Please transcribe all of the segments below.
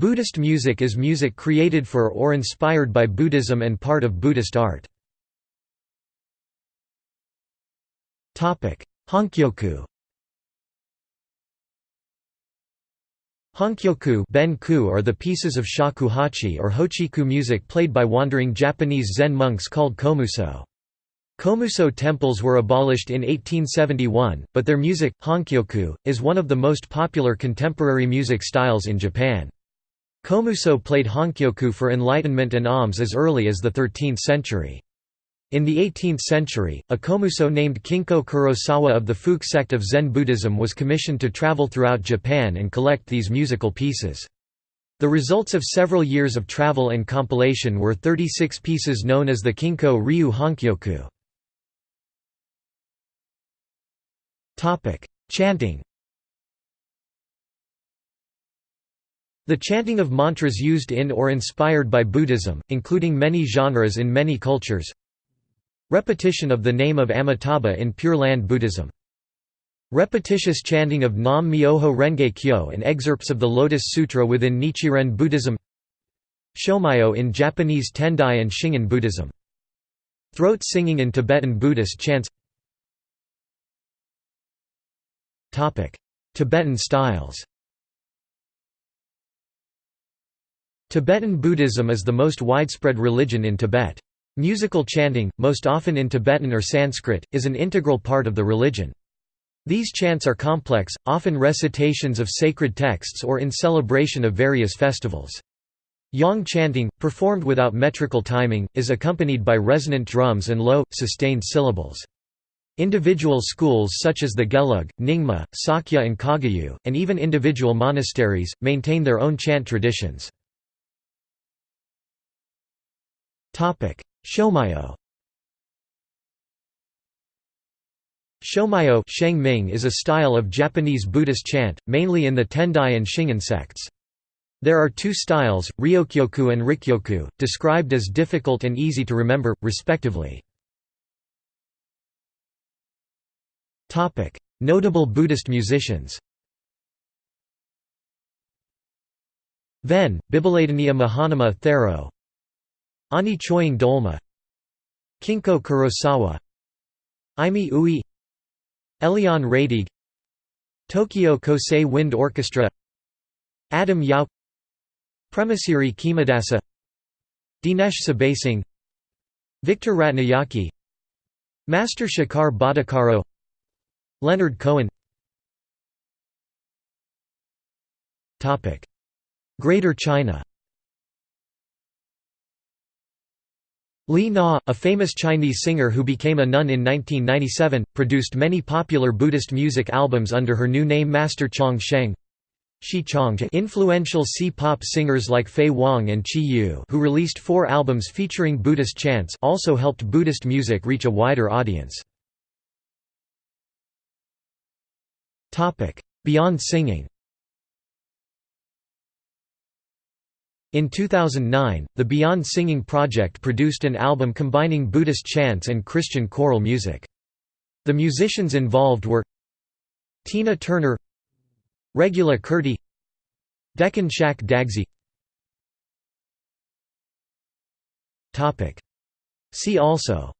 Buddhist music is music created for or inspired by Buddhism and part of Buddhist art. Honkyoku Honkyoku ben-ku are the pieces of shakuhachi or hochiku music played by wandering Japanese Zen monks called komuso. Komuso temples were abolished in 1871, but their music, honkyoku, is one of the most popular contemporary music styles in Japan. Komuso played honkyoku for enlightenment and alms as early as the 13th century. In the 18th century, a komuso named Kinko Kurosawa of the Fuke sect of Zen Buddhism was commissioned to travel throughout Japan and collect these musical pieces. The results of several years of travel and compilation were 36 pieces known as the Kinko Ryu Honkyoku. Chanting The chanting of mantras used in or inspired by Buddhism, including many genres in many cultures. Repetition of the name of Amitabha in Pure Land Buddhism. Repetitious chanting of Nam Myoho Renge Kyo and excerpts of the Lotus Sutra within Nichiren Buddhism. Shomyo in Japanese Tendai and Shingon Buddhism. Throat singing in Tibetan Buddhist chants. Tibetan styles Tibetan Buddhism is the most widespread religion in Tibet. Musical chanting, most often in Tibetan or Sanskrit, is an integral part of the religion. These chants are complex, often recitations of sacred texts or in celebration of various festivals. Yang chanting, performed without metrical timing, is accompanied by resonant drums and low, sustained syllables. Individual schools such as the Gelug, Nyingma, Sakya and Kagyu, and even individual monasteries, maintain their own chant traditions. Shomyo Shomyo is a style of Japanese Buddhist chant, mainly in the Tendai and Shingon sects. There are two styles, Ryokyoku and Rikyoku, described as difficult and easy to remember, respectively. Notable Buddhist musicians Ven, Bibaladaniya Mahanama Thero Ani Choying Dolma Kinko Kurosawa Aimi Ui Eliane Radigue Tokyo Kosei Wind Orchestra Adam Yauch Premasiri Khemadasa Dinesh Subasinghe Victor Ratnayake Master Shekhar Bhattacharya Leonard Cohen. Greater China Li Na, a famous Chinese singer who became a nun in 1997, produced many popular Buddhist music albums under her new name Master Chong Sheng. Influential C-pop singers like Faye Wong and Chyi Yu who released four albums featuring Buddhist chants also helped Buddhist music reach a wider audience. Beyond singing In 2009, the Beyond Singing Project produced an album combining Buddhist chants and Christian choral music. The musicians involved were Tina Turner Regula Curti Deccan Shak Dagzi. See also.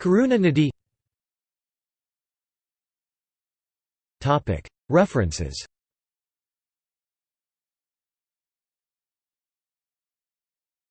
Karuna Nadi. References